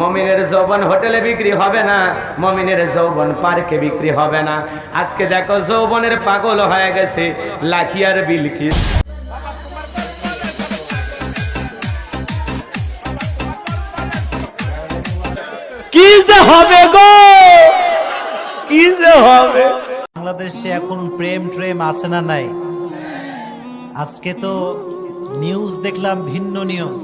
মমিনের যৌবন হোটেলে বিক্রি হবে না মমিনের যৌবন পার্কে বিক্রি হবে না। আজকে দেখো যৌবনের পাগল হয়ে গেছে লাখিয়ার বিলকিস কি। যে হবে গো? কি যে হবে? বাংলাদেশে এখন প্রেম ট্রেম আছে না নাই? আজকে তো নিউজ দেখলাম ভিন্ন নিউজ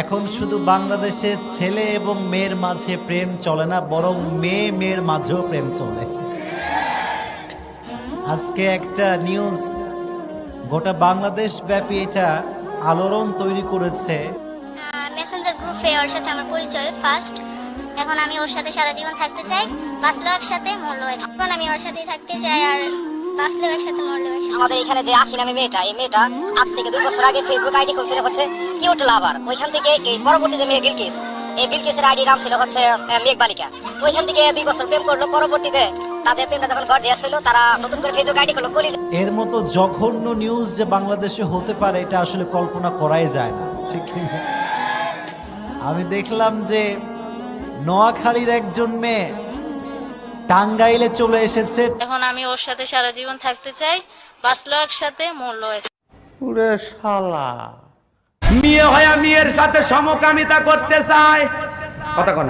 এখন শুধু বাংলাদেশে ছেলে এবং মেয়ের মাঝে প্রেম চলে না, বরং মেয়ে মেয়ের মাঝেও প্রেম চলে। আজকে একটা নিউজ, গোটা বাংলাদেশ ব্যাপী এটা আলোড়ন তৈরি করেছে। মেসেঞ্জার গ্রুপে ওর সাথে আমার পরিচয় ফার্স্ট এখন আমি ওর সাথে সারা জীবন থাকতে চাই, বাঁচলেও একসাথে, মরলেও এক এখন আমি ওর সাথেই থাকতে চাই আর আমাদের এখানে যে আখি নামে মেয়েটা এই মেয়েটা আজ থেকে দুই বছর আগে ফেসবুক আইডি খুলছিল হচ্ছে কিউট লাভার ওইখান থেকে এই পরবর্তী যে মেয়ে বিলকিস এই বিলকিসের আইডি নাম ছিল হচ্ছে মেঘ বালিকা। ওইখান থেকে দুই বছর প্রেম করল পরবর্তীতে তাদের প্রেমটা যখন গর্জিয়াস হলো তারা নতুন করে ফেসবুক আইডি খুললো কলি এর মতো জঘন্য নিউজ যে বাংলাদেশে হতে পারে এটা আসলে কল্পনা করাই যায় না। ঠিক না? আমি দেখলাম যে নোয়াখালীর একজন মেয়ে টাঙ্গাইলে চলে এসেছে। এখন আমি ওর সাথে সারা জীবন থাকতে চাই বাঁচলো একসাথে মরলো এক ওরে শালা। মেয়ে হয়া মেয়ের সাথে সমকামিতা করতে চায় কথা কোন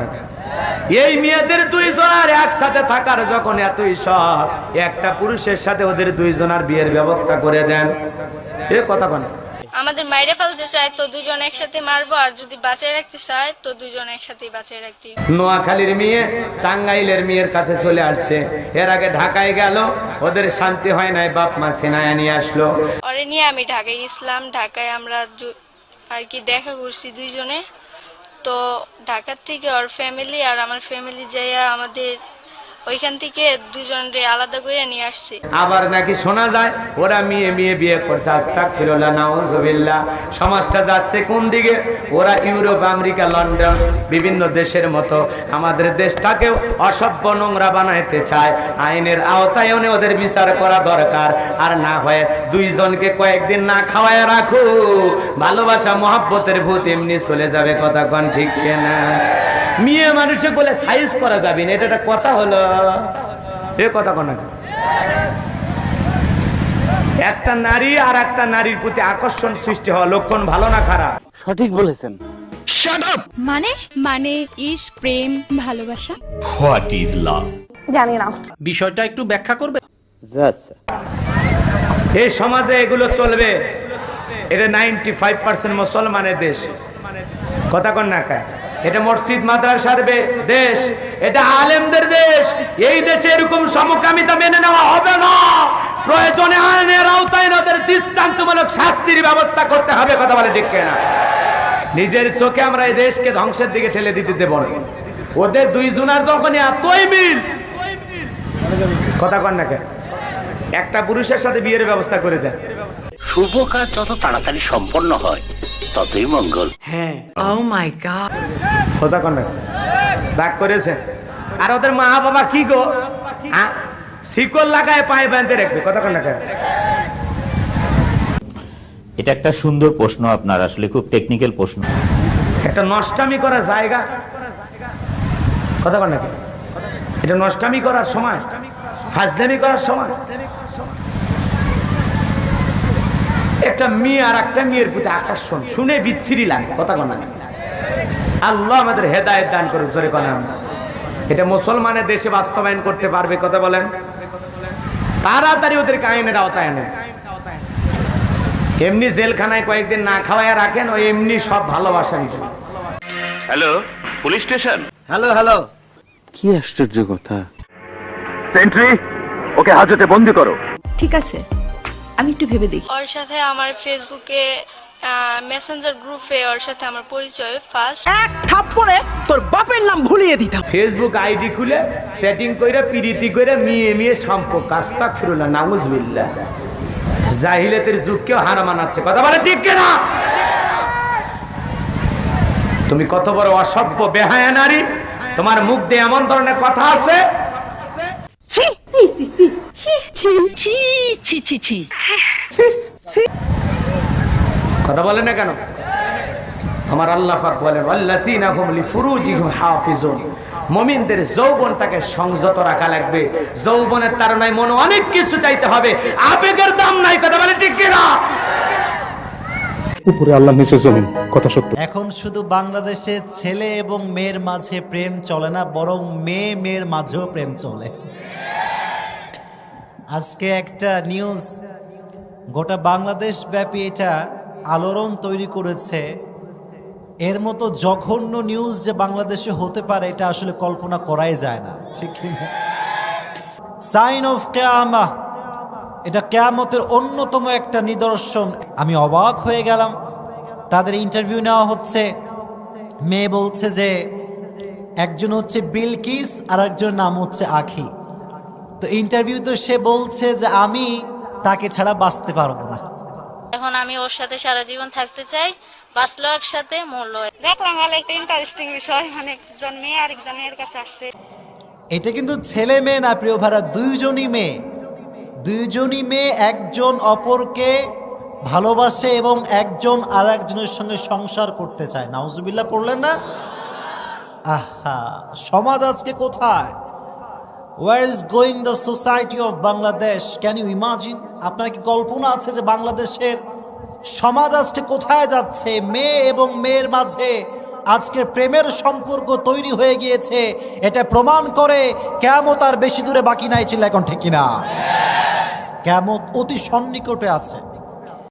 এই মেয়েদের দুইজনের একসাথে থাকার যখন এতই শখ একটা পুরুষের সাথে ওদের দুইজনের বিয়ের ব্যবস্থা করে দেন। এ কথা কোন আমাদের মাইরে ফেলতে চায় তো দুজন একসাথে মারবো আর যদি বাঁচায় রাখতে চায় তো দুজন একসাথে বাঁচায় রাখতে। নোয়াখালীর মেয়ে টাঙ্গাইলের মেয়ের কাছে চলে আসছে। এর আগে ঢাকায় গেল ওদের শান্তি হয় নাই বাপ মা সেনায় নিয়ে আসলো। ওরে নিয়ে আমি ঢাকায় গেছিলাম ঢাকায় আমরা আর কি দেখা করছি দুইজনে। তো ঢাকার থেকে ওর ফ্যামিলি আর আমার ফ্যামিলি যাইয়া আমাদের ওইখান থেকে দুজনরে আলাদা করে নিয়ে আসছে। আবার নাকি শোনা যায়, ওরা মেয়ে মেয়ে বিয়ে করছে আস্তাক ফিরোলা নাউজবিল্লা সমাজটা যাচ্ছে কোন দিকে? ওরা ইউরোপ, আমেরিকা, লন্ডন, বিভিন্ন দেশের মতো। আমাদের দেশটাকেও অসভ্য নোংরা বানাইতে চায়। আইনের আওতায় এনে ওদের বিচার করা দরকার। আর না হয় দুইজনকে কয়েকদিন না খাওয়ায় রাখো ভালোবাসা, মহাব্বতের ভূত এমনি চলে যাবে, কথা কন ঠিক কেনা? মেয়ে মানুষে বলে সাইজ করা যাবে না এটা একটা কথা হলো। এ কথা কোন একটা নারী আর একটা নারীর প্রতি আকর্ষণ সৃষ্টি হওয়া লক্ষণ ভালো না খারাপ? সঠিক বলেছেন। মানে মানে ইস প্রেম ভালোবাসা? জানি না। বিষয়টা একটু ব্যাখ্যা করবে? যাচ্ছে এই সমাজে এগুলো চলবে। এটা নাইনটি ফাইভ পার্সেন্ট মুসলমানের দেশ। কথা কন না কায় এটা মসজিদ মাদ্রাসার দেশ। এটা আলেমদের দেশ। এই দেশে এরকম সমকামিতা মেনে নেওয়া হবে না। প্রয়োজনে আইনের আওতায় ওদের দৃষ্টান্তমূলক শাস্তির ব্যবস্থা করতে হবে, কথা বলে ঠিক না নিজের চোখে আমরা এই দেশকে ধ্বংসের দিকে ঠেলে দিতে দেব না। ওদের দুই জনার যখন এতই মিল, কথা কন না একটা পুরুষের সাথে বিয়ের ব্যবস্থা করে দেন। শুভ কাজ যত তাড়াতাড়ি সম্পন্ন হয় ততই মঙ্গল। হ্যাঁ। কথা কন না রাগ করেছে। আর ওদের মা বাবা কি গো? শিকল লাগায় পায়ে বাঁধতে রাখবে। কথা কন না এটা একটা সুন্দর প্রশ্ন আপনার আসলে খুব টেকনিক্যাল প্রশ্ন। একটা নষ্টামি করার জায়গা। কথা কন না কেন? এটা নষ্টামি করার সময়। ফাজদামি করার সময়। একটা মেয়ে আর একটা মেয়ের প্রতি আকর্ষণ। শুনে বিচ্ছিরি লাগে কথা কন। আল্লাহ আমাদের হেদায়েত দান করুক জোরে কলাম এটা মুসলমানের দেশে বাস্তবায়ন করতে পারবে কথা বলেন। তাড়াতাড়ি ওদেরকে আইনের আওতায় আনেন। এমনি জেলখানায় কয়েকদিন না খাওয়ায় রাখেন ও এমনি সব ভালোবাসা নিচ্ছে hello police station? Hello hello. কি আশ্চর্য কথা। সেন্ট্রি ওকে হাজতে বন্দি করো। ঠিক আছে। আমি একটু ভেবে দেখি। ওর সাথে আমার ফেসবুকে মেসেঞ্জার গ্রুপে ওর সাথে আমার পরিচয় ফার্স্ট এক থাপ্পড়ে তোর বাপের নাম ভুলিয়ে দিতাম। ফেসবুক আইডি খুলে সেটিং করে পিরিতি করে মিয়ে মিয়ে সম্পর্ক। আস্তাক ফিরুল্লাহ নাউজবিল্লাহ। জাহিলাতের যুগকেও হারা মানাচ্ছে। কথা বলে ঠিক কিনা? তুমি কত বড় অসভ্য বেহায়া নারী। তোমার মুখ দিয়ে এমন ধরনের কথা আসে কথা বলে না কেন? আমার আল্লাহ পাক বলেন আল্লাযীনা হুম লিফুরুজিহিম হাফিজুন। মুমিনদের যৌবনটাকে সংযত রাখা লাগবে। যৌবনের তাড়নায় মনে অনেক কিছু চাইতে হবে। আবেগের দাম নাই কথা বলে ঠিক কিনা? উপরে আল্লাহ নিচে জমিন কথা সত্য। এখন শুধু বাংলাদেশে ছেলে এবং মেয়ের মাঝে প্রেম চলে না বরং মেয়ে মেয়ের মাঝেও প্রেম চলে। আজকে একটা নিউজ গোটা বাংলাদেশ ব্যাপী এটা আলোড়ন তৈরি করেছে। এর মতো জঘন্য নিউজ যে বাংলাদেশে হতে পারে, এটা আসলে কল্পনা করাই যায় না, ঠিক সাইন অফ কেয়ামা এটা কেয়ামতের অন্যতম একটা নিদর্শন। আমি অবাক হয়ে গেলাম। তাদের ইন্টারভিউ নেওয়া হচ্ছে। মেয়ে বলছে যে, একজন হচ্ছে বিলকিস আর একজনের নাম হচ্ছে আখি তো ইন্টারভিউ তো সে বলছে যে আমি তাকে ছাড়া বাঁচতে পারব না। এখন আমি ওর সাথে সারা জীবন থাকতে চাই বাঁচলো একসাথে মরলো দেখলাম ভালো একটা ইন্টারেস্টিং বিষয় মানে একজন মেয়ে আরেকজন মেয়ের কাছে আসছে। এটা কিন্তু ছেলে মেয়ে না প্রিয় ভাড়া দুইজনই মেয়ে। দুইজনই মেয়ে একজন অপরকে ভালোবাসে এবং একজন আর একজনের সঙ্গে সংসার করতে চায়। নাউজুবিল্লাহ পড়লেন না? আহা সমাজ আজকে কোথায়? Where is going the society of Bangladesh can you imagine আপনার কি কল্পনা আছে যে বাংলাদেশের সমাজ আজকে কোথায় যাচ্ছে? মেয়ে এবং মেয়ের মাঝে আজকে প্রেমের সম্পর্ক তৈরি হয়ে গিয়েছে। এটা প্রমাণ করে কেমত আর বেশি দূরে বাকি নাই ছিল এখন ঠিক কিনা। কেমত অতি সন্নিকটে আছে।